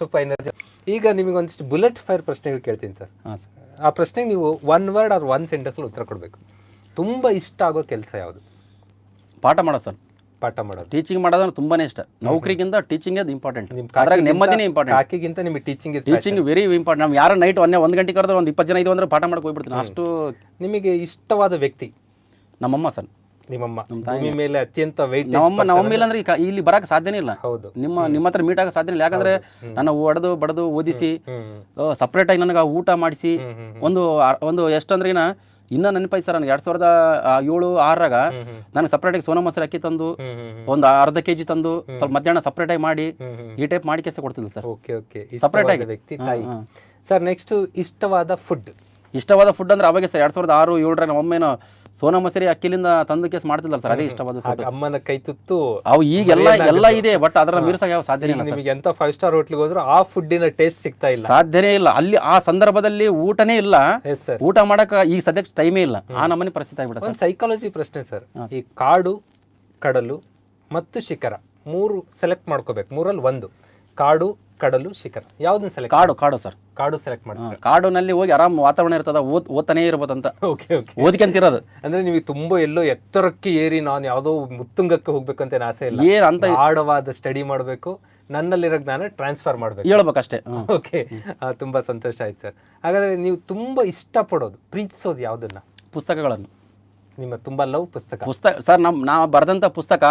ಸ್ವಲ್ಪ ಎನರ್ಜಿ ಈಗ ನಿಮಗೆ ಒಂದಿಷ್ಟು ಬುಲೆಟ್ ಫೈರ್ ಪ್ರಶ್ನೆಗಳು ಕೇಳ್ತೀನಿ ಸರ್. ಹಾಂ ಸರ್. ಆ ಪ್ರಶ್ನೆಗೆ ನೀವು ಒನ್ ವರ್ಡ್ ಆರ್ ಒನ್ ಸೆಂಟೆನ್ಸಲ್ಲಿ ಉತ್ತರ ಕೊಡಬೇಕು. ತುಂಬ ಇಷ್ಟ ಆಗೋ ಕೆಲಸ ಯಾವುದು? ಪಾಠ ಮಾಡೋ ಸರ್. ಪಾಠ ಮಾಡೋದು. ಟೀಚಿಂಗ್ ಮಾಡೋದು ತುಂಬಾನೇ ಇಷ್ಟ. ನೌಕರಿಗಿಂತ ಟೀಚಿಂಗ್ ಅದು ಇಂಪಾರ್ಟೆಂಟ್ ನಿಮ್ಮ ಅದ್ರಾಗ ನೆಮ್ಮದಿನೇ ಇಂಪಾರ್ಟೆಂಟ್ ಕಾಕಿಗಿಂತ ನಿಮಗೆ ಟೀಚಿಂಗ್ ಟೀಚಿಂಗ್ ವೆರಿ ಇಂಪಾರ್ಟೆಂಟ್ ನಾವು ಯಾರು ನೈಟ್ ಒಂದೇ ಒಂದು ಗಂಟೆ ಕರೆದ್ರೆ ಒಂದು ಇಪ್ಪತ್ತು ಜನ ಇದು ಅಂದ್ರೆ ಪಾಠ ಮಾಡಕ್ಕೆ ಹೋಗ್ಬಿಡ್ತೀನಿ. ಅಷ್ಟು ನಿಮಗೆ ಇಷ್ಟವಾದ ವ್ಯಕ್ತಿ? ನಮ್ಮಮ್ಮ ಸರ್. ನಿಮ್ಮಮ್ಮ. ಭೂಮಿ ಮೇಲೆ ಅತ್ಯಂತ ವೈಟ್ ನಮ್ಮಮ್ಮ ನಮ್ಮಮ್ಮ ಇಲ್ಲ ಅಂದ್ರೆ ಇಲ್ಲಿ ಬರಕ್ ಸಾಧ್ಯನೇ ಇಲ್ಲ. ಹೌದು. ನಿಮ್ಮ ನಿಮ್ಮ ಹತ್ರ ಮೀಟ್ ಆಗ ಸಾಧ್ಯನೇ ಇಲ್ಲ. ಯಾಕಂದ್ರೆ ನನ್ನ ಒಡೆದು ಬಡದು ಓದಿಸಿ ಸಪ್ರೇಟ್ ಆಗಿ ನನಗೆ ಊಟ ಮಾಡಿಸಿ ಒಂದು ಒಂದು ಎಷ್ಟಂದ್ರೆ ಇನ್ನ ನೆನಪಾಯ್ತು ಸರ್ ನನಗೆ. ಎರಡ್ ಸಾವಿರದ ಏಳು ಆರರಾಗ ನನಗೆ ಸಪ್ರೇಟ್ ಆಗಿ ಸೋನಾ ಮೊಸರು ಅಕ್ಕಿ ತಂದು ಒಂದು ಅರ್ಧ ಕೆಜಿ ತಂದು ಸ್ವಲ್ಪ ಮಧ್ಯಾಹ್ನ ಸಪ್ರೇಟ್ ಆಗಿ ಮಾಡಿ ಈ ಟೈಪ್ ಮಾಡಿ ಕೆಲಸ ಕೊಡ್ತಿದ್ಲು ಸರ್. Okay okay. ಸಪ್ರೇಟ್ ಆಗಿ. ವ್ಯಕ್ತಿ ತಾಯಿ. ಸರ್ ನೆಕ್ಸ್ಟ್ ಇಷ್ಟವಾದ ಫುಡ್ ಇಷ್ಟವಾದ ಫುಡ್ ಅಂದ್ರೆ ಅವಾಗ ಸರ್ ಎರಡ್ ಸಾವಿರದ ಆರು ಏಳರ ಒಮ್ಮೆನೋ ಸೋನಾ ಮಸೂರಿ ಅಕ್ಕಿಲಿಂದ ತಂದು ಕೇಸ್ ಮಾಡ್ತಿಲ್ಲ ಸರ್ ಅದೇ ಇಷ್ಟವಾದ ಅಮ್ಮನ ಕೈ ತುತ್ತು ಅವು ಈಗೆಲ್ಲ ಎಲ್ಲ ಇದೆ ಬಟ್ ಅದರ ಮೀರ್ಸಕ್ಕೆ ಯಾವ ಸಾಧ್ಯ ಇಲ್ಲ ನಿಮಗೆ ಎಂತ ಫೈವ್ ಸ್ಟಾರ್ ಹೋಟ್ಲಿಗೆ ಹೋದ್ರು ಆ ಫುಡ್ಡಿನ ಟೇಸ್ಟ್ ಸಿಗ್ತಾ ಇಲ್ಲ. ಸಾಧ್ಯನೇ ಇಲ್ಲ. ಅಲ್ಲಿ ಆ ಸಂದರ್ಭದಲ್ಲಿ ಊಟನೇ ಇಲ್ಲ. ಎಸ್ ಸರ್ ಊಟ ಮಾಡಕ್ ಈಗ ಸದ್ಯಕ್ಕೆ ಟೈಮೇ ಇಲ್ಲ. ಆ ನಮ್ಮನೆ ಪರಿಸ್ಥಿತಿ ಆಗ್ಬಿಡ ಸೈಕಾಲಜಿ ಪ್ರಶ್ನೆ ಸರ್ ಈ ಕಾಡು ಕಡಲು ಮತ್ತು ಶಿಖರ ಮೂರು ಸೆಲೆಕ್ಟ್ ಮಾಡ್ಕೋಬೇಕು. ಮೂರಲ್ಲಿ ಒಂದು. ಕಾಡು ಕಡಲು ಶಿಖರ. ಯಾವ್ದನ್ನ ಸೆಲೆಕ್ಟ್ ಕಾಡು ಕಾಡು ಸರ್. ಕಾಡು ಸೆಲೆಕ್ಟ್ ಮಾಡ್ತೀರಾ? ಕಾಡಿನಲ್ಲಿ ಹೋಗಿ ಆರಾಮ್ ವಾತಾವರಣ ಇರ್ತದ ಓದ್ ಓದ್ತಾನೆ ಇರ್ಬೋದಂತ. ಓಕೆ ಓಕೆ ಓದ್ಕೊಂತಿರೋದು ಅಂದ್ರೆ ನಿಮಗೆ ತುಂಬಾ ಎಲ್ಲೋ ಎತ್ತರಕ್ಕೆ ಏರಿ ನಾನು ಯಾವುದೋ ಮುತ್ತುಂಗಕ್ಕೆ ಹೋಗ್ಬೇಕಂತ ಏನ್ ಆಸೆ ಇಲ್ಲ. ಏನ್ ಅಂತ ಆಡವಾದ ಸ್ಟಡಿ ಮಾಡಬೇಕು ನನ್ನಲ್ಲಿರೋ ಜ್ಞಾನ ಟ್ರಾನ್ಸ್ಫರ್ ಮಾಡ್ಬೇಕು. ಹೇಳ್ಬೇಕಷ್ಟೇ. ಓಕೆ ತುಂಬಾ ಸಂತೋಷ ಆಯ್ತು ಸರ್. ಹಾಗಾದ್ರೆ ನೀವು ತುಂಬಾ ಇಷ್ಟಪಡೋದು ಪ್ರೀತಿಸೋದು ಯಾವ್ದನ್ನ? ಪುಸ್ತಕಗಳನ್ನು. ನಿಮ್ಮ ತುಂಬಾ ಲವ್ ಪುಸ್ತಕ. ಪುಸ್ತಕ ಸರ್ ನಮ್ ನಾ ಬರೆದಂತ ಪುಸ್ತಕ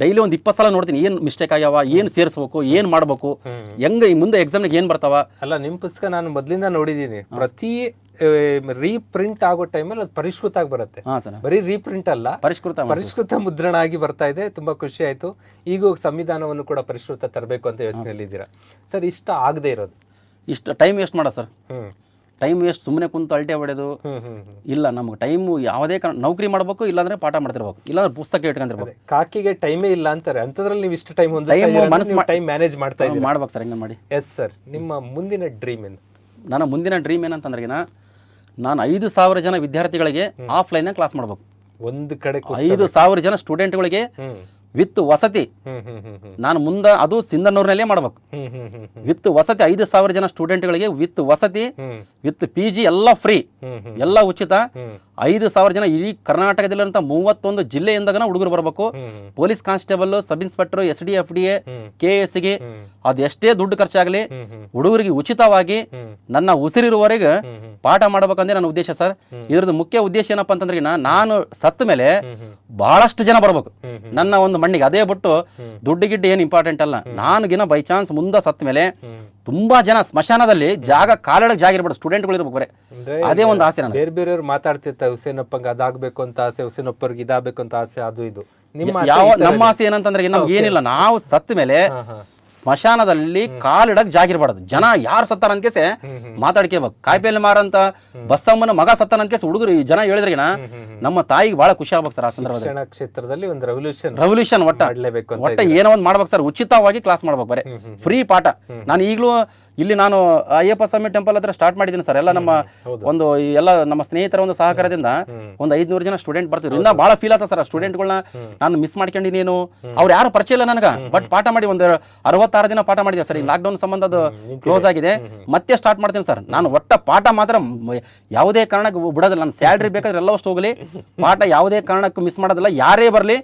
ಡೈಲಿ ಒಂದು ಇಪ್ಪತ್ತು ಸಲ ನೋಡ್ತೀನಿ ಏನು ಮಿಸ್ಟೇಕ್ ಆಗ್ಯಾವ ಏನು ಸೇರಿಸ್ಬೇಕು ಏನು ಮಾಡಬೇಕು. ಹೆಂಗೆ ಈ ಮುಂದೆ ಎಕ್ಸಾಮ್ನಾಗ ಏನು ಬರ್ತಾವ? ಅಲ್ಲ ನಿಮ್ಮ ಪುಸ್ತಕ ನಾನು ಮೊದಲಿಂದ ನೋಡಿದ್ದೀನಿ ಪ್ರತಿ ರೀಪ್ರಿಂಟ್ ಆಗೋ ಟೈಮಲ್ಲಿ ಅದು ಪರಿಷ್ಕೃತ ಆಗಿ ಬರುತ್ತೆ ಬರೀ ರೀಪ್ರಿಂಟ್ ಅಲ್ಲ ಪರಿಷ್ಕೃತ. ಪರಿಷ್ಕೃತ ಮುದ್ರಣ ಆಗಿ ಬರ್ತಾ ಇದೆ. ತುಂಬಾ ಖುಷಿ ಆಯ್ತು. ಈಗ ಸಂವಿಧಾನವನ್ನು ಕೂಡ ಪರಿಷ್ಕೃತ ತರಬೇಕು ಅಂತ ಯೋಚನೆಯಲ್ಲಿ ಇದ್ದೀರಾ ಸರ್ ಇಷ್ಟ ಆಗದೆ ಇರೋದು. ಇಷ್ಟ ಟೈಮ್ ವೇಸ್ಟ್ ಮಾಡೋ ಸರ್. ಟೈಮ್ ವೇಸ್ಟ್ ಸುಮ್ಮನೆ ಕುಂತು ಅಲ್ಟೆ ಹೊಡೆದು ಇಲ್ಲ ನಮ್ಗೆ ಟೈಮು ಯಾವುದೇ ಕಾರಣ ನೌಕರಿ ಮಾಡಬೇಕು ಇಲ್ಲಾಂದ್ರೆ ಪಾಠ ಮಾಡ್ತಿರ್ಬೇಕು. ಇಲ್ಲಾಂದ್ರೆ ಪುಸ್ತಕ ಇಟ್ಕೊಂಡಿರ್ಬೇಕು. ಕಾಕಿಗೆ ಟೈಮೇ ಇಲ್ಲ ಅಂತಾರೆ. ಅಂತದ್ರಲ್ಲಿ ನೀವು ಇಷ್ಟು ಟೈಮ್ Time ಮನಸ್ಸು ಒಂದು ಟೈಮ್ ಮ್ಯಾನೇಜ್ ಮಾಡ್ತಾ ಇದ್ದೀವಿ ಮಾಡ್ಬೇಕು ಸರ್ ಹಿಂಗೆ ಮಾಡಿ. ಎಸ್ ಸರ್ ನಿಮ್ಮ ಮುಂದಿನ ಡ್ರೀಮ್ ಏನು? ನನ್ನ ಮುಂದಿನ ಡ್ರೀಮ್ ಏನಂತಂದ್ರೆ ನಾನು ಐದು ಸಾವಿರ ಜನ ವಿದ್ಯಾರ್ಥಿಗಳಿಗೆ ಆಫ್ಲೈನ್ ಕ್ಲಾಸ್ ಮಾಡ್ಬೇಕು. ಒಂದು ಕಡೆ ಐದು ಸಾವಿರ ಜನ ಸ್ಟೂಡೆಂಟ್ಗಳಿಗೆ ವಿತ್ ವಸತಿ. ನಾನು ಮುಂದೆ ಅದು ಸಿಂಧನೂರಿನಲ್ಲೇ ಮಾಡ್ಬೇಕು. ವಿತ್ ವಸತಿ ಐದು ಸಾವಿರ ಜನ ಸ್ಟೂಡೆಂಟ್ಗಳಿಗೆ ವಿತ್ ವಸತಿ ವಿತ್ ಪಿ ಜಿ ಎಲ್ಲ ಫ್ರೀ. ಎಲ್ಲ ಉಚಿತ. ಐದು ಸಾವಿರ ಜನ ಇಡೀ ಕರ್ನಾಟಕದಲ್ಲಿರುವಂಥ ಮೂವತ್ತೊಂದು ಜಿಲ್ಲೆಯಿಂದಾಗ ಹುಡುಗರು ಬರಬೇಕು. Police constable sub inspector S D F D A K ಎಸ್ಗೆ ಅದೆಷ್ಟೇ ದುಡ್ಡು ಖರ್ಚಾಗಲಿ ಹುಡುಗರಿಗೆ ಉಚಿತವಾಗಿ ನನ್ನ ಉಸಿರಿರುವವರೆಗೆ ಪಾಠ ಮಾಡಬೇಕಂದ್ರೆ ನನ್ನ ಉದ್ದೇಶ ಸರ್. ಇದ್ರದ್ದು ಮುಖ್ಯ ಉದ್ದೇಶ ಏನಪ್ಪ ಅಂತಂದ್ರೆ ನಾನು ಸತ್ತ ಮೇಲೆ ಬಹಳಷ್ಟು ಜನ ಬರ್ಬೇಕು. ನನ್ನ ಒಂದು ಮಣ್ಣಿಗೆ ಅದೇ ಬಿಟ್ಟು. ದುಡ್ಡು ಗಿಡ್ಡು ಏನು ಇಂಪಾರ್ಟೆಂಟ್ ಅಲ್ಲ. ನಾನುಗಿನ ಬೈ ಚಾನ್ಸ್ ಮುಂದೆ ಸತ್ತ ಮೇಲೆ ತುಂಬಾ ಜನ ಸ್ಮಶಾನದಲ್ಲಿ ಜಾಗ ಕಾಲಡಕ್ಕೆ ಜಾಗ ಇರ್ಬೇಕು ಸ್ಟೂಡೆಂಟ್ಗಳು ಇರ್ಬೇಕು ಬರೇ. ಅದೇ ಒಂದು ಆಸೆ ನನಗೆ. ಬೇರೆ ಬೇರೆಯವ್ರು ಮಾತಾಡ್ತಿರ್ತಾರೆ ಹುಸೇನಪ್ಪಂಗೆ ಅದಾಗಬೇಕು ಅಂತ ಆಸೆ ಹುಸೇನಪ್ಪರ್ಗೆ ಇದಾಗಬೇಕು ಅಂತ ಆಸೆ ಅದು ಇದು. ನಿಮ್ಮ ಯಾವ ನಮ್ಮ ಆಸೆ ಏನಂತಂದ್ರೆ ನಮ್ಗೆ ಏನಿಲ್ಲ. ನಾವು ಸತ್ತ ಮೇಲೆ. ಸ್ಮಶಾನದಲ್ಲಿ ಕಾಲಿಡಕ್ ಜಾಗಿರ್ಬಾರ್ದು ಜನ ಯಾರು ಸತ್ತಾರ ಅನ್ಕೇಸೆ. ಮಾತಾಡ್ಕೇಬೇಕು ಕಾಯಿಪಲ್ಲೆ ಮಾರಂತ ಬಸ್ಸಮ್ಮನ ಮಗ ಸತ್ತಾನ ಅನ್ಕೇಸ್ ಹುಡುಗರು ಈ ಜನ ಹೇಳಿದ್ರಿಗಿನ. ನಮ್ಮ ತಾಯಿಗೆ ಬಹಳ ಖುಷಿ ಆಗ್ಬೇಕು ಸರ್ ಆ ಸಂದರ್ಭದಲ್ಲಿ. ಕ್ಷೇತ್ರದಲ್ಲಿ ಒಂದು ರೆವಲ್ಯೂಷನ್ ರೆವಲ್ಯೂಷನ್ ಒಟ್ಟ. ಒಟ್ಟ ಏನೋ ಒಂದು ಮಾಡ್ಬೇಕು ಸರ್. ಉಚಿತವಾಗಿ ಕ್ಲಾಸ್ ಮಾಡ್ಬೇಕು ಬರೀ. ಫ್ರೀ ಪಾಠ. ನಾನು ಈಗಲೂ ಇಲ್ಲಿ ನಾನು ಅಯ್ಯಪ್ಪ ಸ್ವಾಮಿ ಟೆಂಪಲ್ ಹತ್ರ ಸ್ಟಾರ್ಟ್ ಮಾಡಿದ್ದೀನಿ ಸರ್ ಎಲ್ಲ ನಮ್ಮ ಒಂದು ಈ ಎಲ್ಲ ನಮ್ಮ ಸ್ನೇಹಿತರ ಒಂದು ಸಹಕಾರದಿಂದ. ಒಂದು ಐದ್ನೂರು ಜನ ಸ್ಟೂಡೆಂಟ್ ಬರ್ತಿದ್ರು. ಇನ್ನ ಬಹಳ ಫೀಲ್ ಆಗ್ತದೆ ಸರ್ ಸ್ಟೂಡೆಂಟ್ಗಳನ್ನ ನಾನು ಮಿಸ್ ಮಾಡ್ಕೊಂಡಿನೇನು ಅವ್ರು ಯಾರು ಪರಿಚಯ ಇಲ್ಲ ನನಗೆ. ಬಟ್ ಪಾಠ ಮಾಡಿ ಒಂದು ಅರವತ್ತಾರು ದಿನ ಪಾಠ ಮಾಡಿದೆ ಸರ್ ಈ ಲಾಕ್ಡೌನ್ ಸಂಬಂಧ ಅದು ಕ್ಲೋಸ್ ಆಗಿದೆ. ಮತ್ತೆ ಸ್ಟಾರ್ಟ್ ಮಾಡ್ತೀನಿ ಸರ್ ನಾನು ಒಟ್ಟ ಪಾಠ ಮಾತ್ರ ಯಾವುದೇ ಕಾರಣಕ್ಕೆ ಬಿಡೋದಿಲ್ಲ. ನನ್ನ ಸ್ಯಾಲ್ರಿ ಬೇಕಾದ್ರೆ ಎಲ್ಲ ಅಷ್ಟು ಹೋಗಲಿ. ಪಾಠ ಯಾವುದೇ ಕಾರಣಕ್ಕೂ ಮಿಸ್ ಮಾಡೋದಿಲ್ಲ. ಯಾರೇ ಬರಲಿ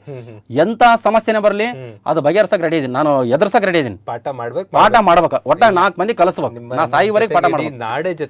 ಎಂತ ಸಮಸ್ಯೆನೇ ಬರಲಿ ಅದು ಬಗೆಹರ್ಸಕ್ ರೆಡಿ ಇದೀನಿ. ನಾನು ಎದುರ್ಸಕ್ ರೆಡಿ ಇದೀನಿ. ಪಾಠ ಮಾಡ್ಬೇಕು ಪಾಠ ಮಾಡ್ಬೇಕು. ಒಟ್ಟ ನಾಲ್ಕು ಮಂದಿ ಕಲಿಸ್ಬೇಕು ನಾ ಸಾಯಿವರೆಗೆ ಪಾಠ ಮಾಡಿ ನಾಡೆ